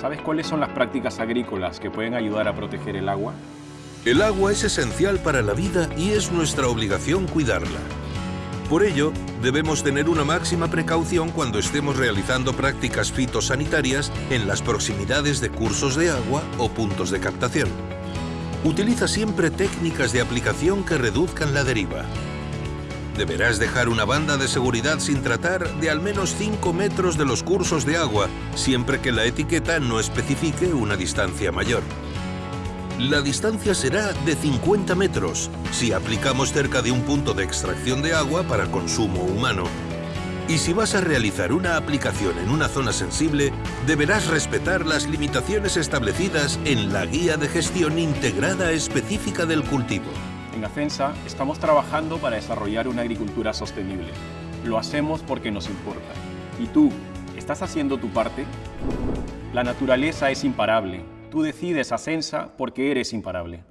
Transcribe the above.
¿Sabes cuáles son las prácticas agrícolas que pueden ayudar a proteger el agua? El agua es esencial para la vida y es nuestra obligación cuidarla. Por ello, debemos tener una máxima precaución cuando estemos realizando prácticas fitosanitarias en las proximidades de cursos de agua o puntos de captación. Utiliza siempre técnicas de aplicación que reduzcan la deriva. Deberás dejar una banda de seguridad sin tratar de al menos 5 metros de los cursos de agua, siempre que la etiqueta no especifique una distancia mayor. La distancia será de 50 metros si aplicamos cerca de un punto de extracción de agua para consumo humano. Y si vas a realizar una aplicación en una zona sensible, deberás respetar las limitaciones establecidas en la Guía de Gestión Integrada Específica del Cultivo. En Acensa estamos trabajando para desarrollar una agricultura sostenible. Lo hacemos porque nos importa. ¿Y tú, estás haciendo tu parte? La naturaleza es imparable. Tú decides Acensa porque eres imparable.